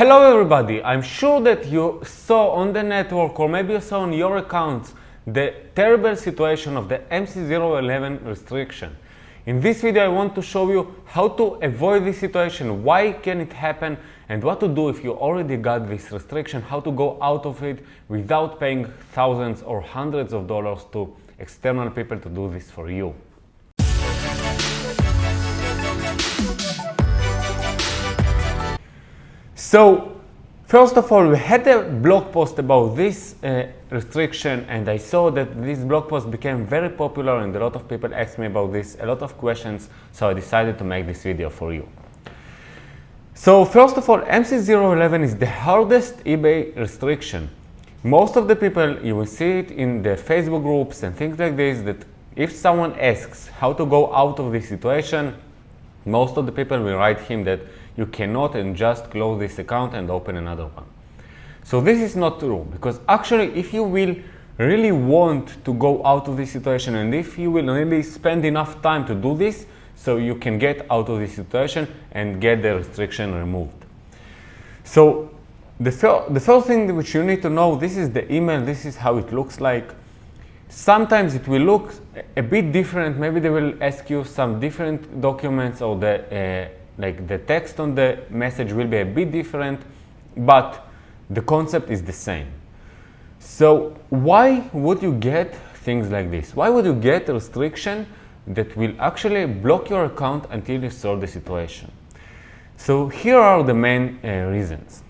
Hello everybody, I'm sure that you saw on the network or maybe you saw on your accounts the terrible situation of the MC011 restriction. In this video I want to show you how to avoid this situation, why can it happen and what to do if you already got this restriction, how to go out of it without paying thousands or hundreds of dollars to external people to do this for you. So, first of all, we had a blog post about this uh, restriction and I saw that this blog post became very popular and a lot of people asked me about this, a lot of questions, so I decided to make this video for you. So first of all, MC011 is the hardest eBay restriction. Most of the people, you will see it in the Facebook groups and things like this, that if someone asks how to go out of this situation, most of the people will write him that you cannot and just close this account and open another one. So this is not true because actually if you will really want to go out of this situation and if you will really spend enough time to do this, so you can get out of this situation and get the restriction removed. So the, fir the first thing which you need to know, this is the email, this is how it looks like. Sometimes it will look a bit different, maybe they will ask you some different documents or the, uh, like the text on the message will be a bit different, but the concept is the same. So why would you get things like this? Why would you get a restriction that will actually block your account until you solve the situation. So here are the main uh, reasons.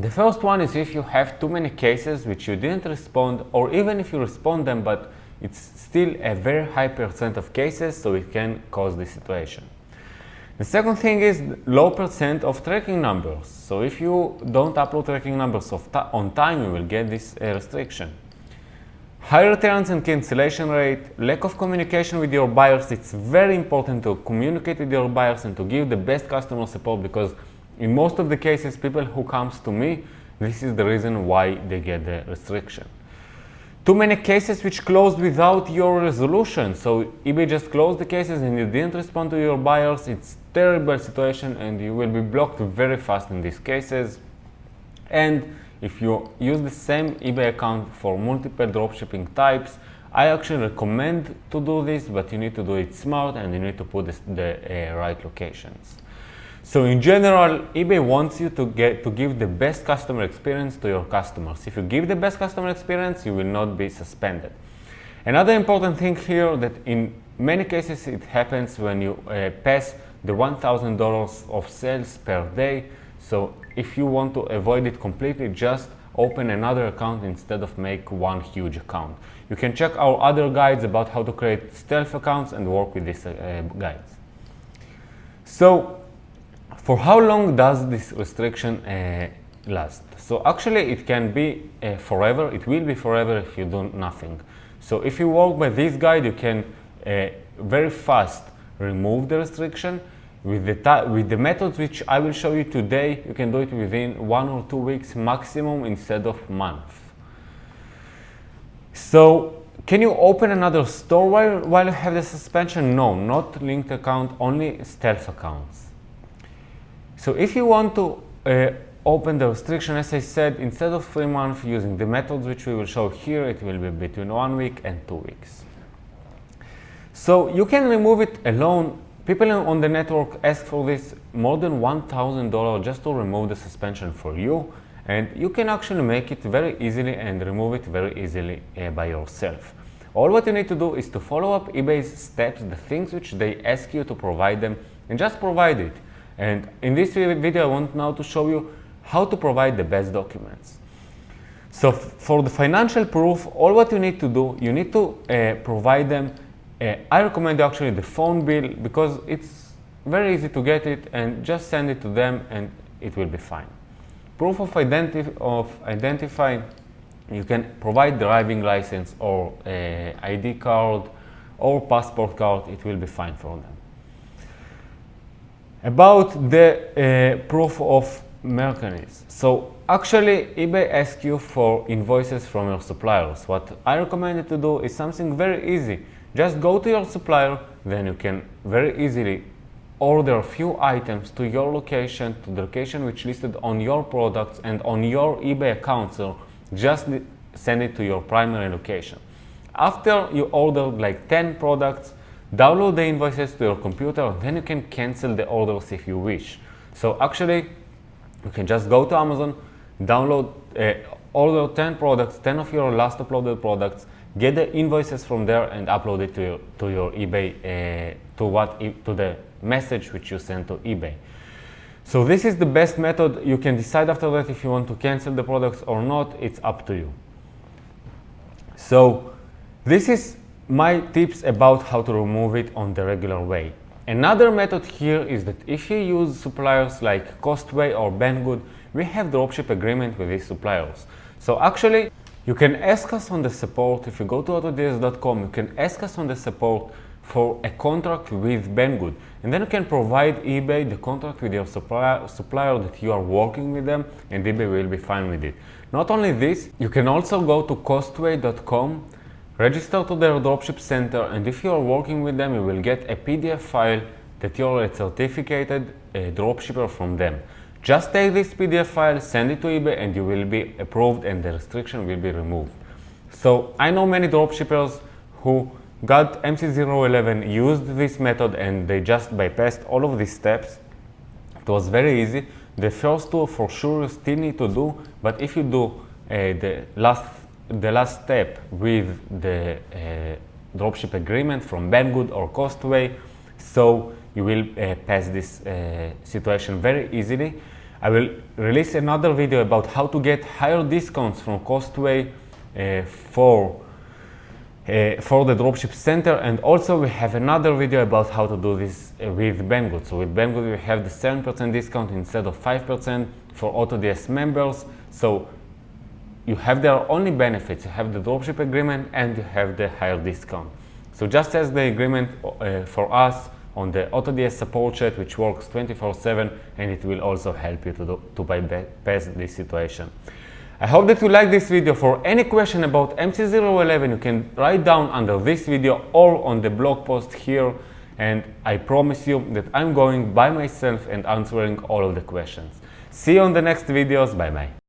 The first one is if you have too many cases which you didn't respond or even if you respond them but it's still a very high percent of cases so it can cause this situation. The second thing is low percent of tracking numbers. So if you don't upload tracking numbers on time you will get this uh, restriction. High returns and cancellation rate, lack of communication with your buyers. It's very important to communicate with your buyers and to give the best customer support because in most of the cases, people who comes to me, this is the reason why they get the restriction. Too many cases which closed without your resolution. So eBay just closed the cases and you didn't respond to your buyers. It's terrible situation and you will be blocked very fast in these cases. And if you use the same eBay account for multiple dropshipping types, I actually recommend to do this, but you need to do it smart and you need to put the uh, right locations. So in general, eBay wants you to get to give the best customer experience to your customers. If you give the best customer experience, you will not be suspended. Another important thing here that in many cases it happens when you uh, pass the $1,000 of sales per day. So if you want to avoid it completely, just open another account instead of make one huge account. You can check our other guides about how to create stealth accounts and work with these uh, guides. So for how long does this restriction uh, last? So actually it can be uh, forever, it will be forever if you do nothing. So if you work by this guide, you can uh, very fast remove the restriction with the, with the methods which I will show you today, you can do it within one or two weeks maximum instead of month. So can you open another store while, while you have the suspension? No, not linked account, only stealth accounts. So if you want to uh, open the restriction, as I said, instead of three months using the methods which we will show here, it will be between one week and two weeks. So you can remove it alone People on the network ask for this more than $1,000 just to remove the suspension for you and you can actually make it very easily and remove it very easily uh, by yourself. All what you need to do is to follow up eBay's steps, the things which they ask you to provide them and just provide it. And in this video I want now to show you how to provide the best documents. So for the financial proof, all what you need to do, you need to uh, provide them uh, I recommend actually the phone bill because it's very easy to get it and just send it to them and it will be fine. Proof of, identi of identify, you can provide driving license or uh, ID card or passport card, it will be fine for them. About the uh, proof of merchandise. So actually eBay asks you for invoices from your suppliers. What I recommend to do is something very easy just go to your supplier, then you can very easily order a few items to your location, to the location which listed on your products and on your eBay account. So just send it to your primary location. After you ordered like 10 products, download the invoices to your computer then you can cancel the orders if you wish. So actually, you can just go to Amazon, download, uh, order 10 products, 10 of your last uploaded products, get the invoices from there and upload it to your, to your eBay, uh, to, what, to the message which you send to eBay. So this is the best method. You can decide after that if you want to cancel the products or not. It's up to you. So this is my tips about how to remove it on the regular way. Another method here is that if you use suppliers like Costway or Banggood, we have dropship agreement with these suppliers. So actually, you can ask us on the support, if you go to autods.com, you can ask us on the support for a contract with Banggood. And then you can provide eBay the contract with your supplier, supplier that you are working with them and eBay will be fine with it. Not only this, you can also go to costway.com, register to their dropship center and if you are working with them, you will get a PDF file that you're a certificated dropshipper from them. Just take this PDF file, send it to eBay and you will be approved and the restriction will be removed. So I know many dropshippers who got MC011, used this method and they just bypassed all of these steps. It was very easy. The first two for sure you still need to do, but if you do uh, the last the last step with the uh, dropship agreement from Banggood or Costway, so you will uh, pass this uh, situation very easily. I will release another video about how to get higher discounts from Costway uh, for uh, for the dropship center and also we have another video about how to do this uh, with Banggood. So with Banggood we have the 7% discount instead of 5% for AutoDS members. So you have their only benefits. You have the dropship agreement and you have the higher discount. So just as the agreement uh, for us on the AutoDS support chat which works 24-7 and it will also help you to, do, to bypass this situation. I hope that you like this video. For any question about MC011, you can write down under this video or on the blog post here. And I promise you that I'm going by myself and answering all of the questions. See you on the next videos. Bye bye.